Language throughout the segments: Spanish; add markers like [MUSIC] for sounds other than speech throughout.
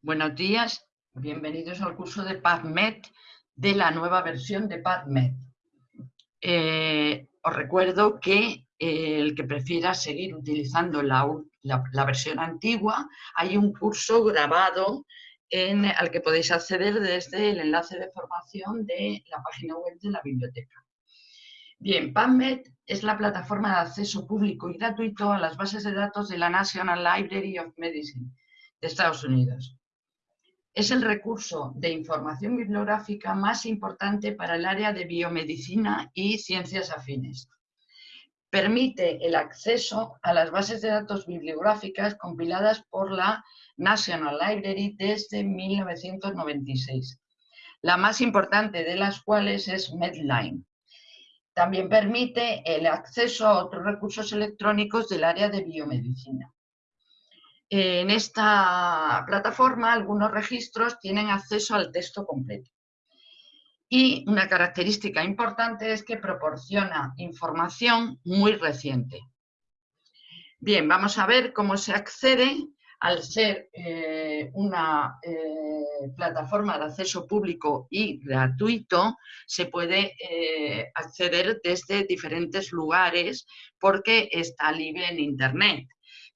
Buenos días, bienvenidos al curso de PubMed de la nueva versión de PubMed. Eh, os recuerdo que eh, el que prefiera seguir utilizando la, versión antigua, hay un curso grabado en, al que podéis acceder desde el enlace de formación de la página web de la biblioteca. Bien, PubMed es la plataforma de acceso público y gratuito a las bases de datos de la National Library of Medicine de Estados Unidos. Es el recurso de información bibliográfica más importante para el área de biomedicina y ciencias afines. Permite el acceso a las bases de datos bibliográficas compiladas por la National Library desde 1996, la más importante de las cuales es Medline. También permite el acceso a otros recursos electrónicos del área de biomedicina. En esta plataforma algunos registros tienen acceso al texto completo. Y una característica importante es que proporciona información muy reciente. Bien, vamos a ver cómo se accede al ser eh, una eh, plataforma de acceso público y gratuito, se puede eh, acceder desde diferentes lugares porque está libre en Internet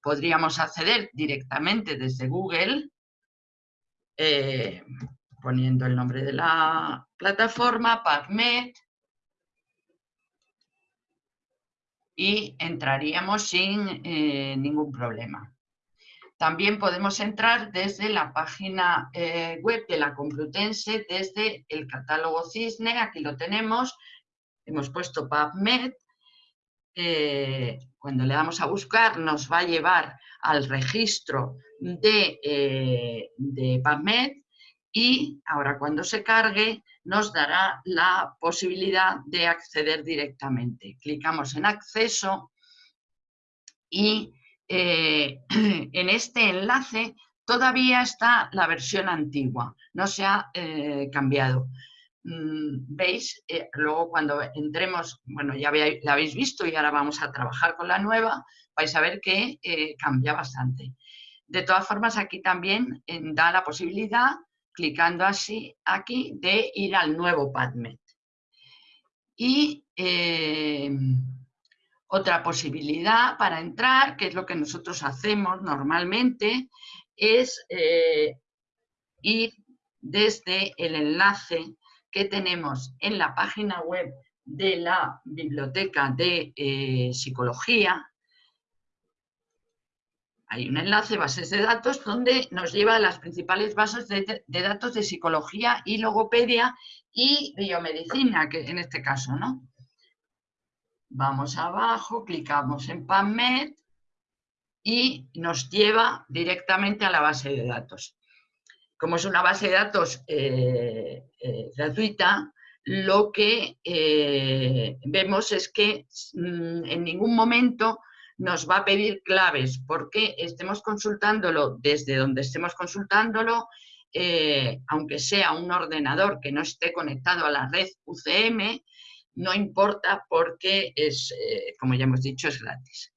podríamos acceder directamente desde Google, eh, poniendo el nombre de la plataforma, PubMed, y entraríamos sin eh, ningún problema. También podemos entrar desde la página eh, web de la Complutense, desde el catálogo CISNE, aquí lo tenemos, hemos puesto PubMed, cuando le damos a buscar nos va a llevar al registro de, eh, de PubMed y ahora cuando se cargue nos dará la posibilidad de acceder directamente. Clicamos en acceso y eh, [CLEARS THROAT] en este enlace todavía está la versión antigua, no se ha eh, cambiado. Mm, veis, eh, luego cuando entremos, bueno, ya la habéis visto y ahora vamos a trabajar con la nueva, vais a ver que eh, cambia bastante. De todas formas, aquí también eh, da la posibilidad, clicando así aquí, de ir al nuevo PadMed. Y otra posibilidad para entrar, que es lo que nosotros hacemos normalmente, es ir desde el enlace que tenemos en la página web de la Biblioteca de eh, Psicología. Hay un enlace, bases de datos, donde nos lleva a las principales bases de, datos de psicología y logopedia y biomedicina, que en este caso, ¿no? Vamos abajo, clicamos en PubMed y nos lleva directamente a la base de datos como es una base de datos eh, eh, gratuita, lo que eh, vemos es que mm, en ningún momento nos va a pedir claves porque estemos consultándolo desde donde estemos consultándolo, aunque sea un ordenador que no esté conectado a la red UCM, no importa porque es, como ya hemos dicho, es gratis.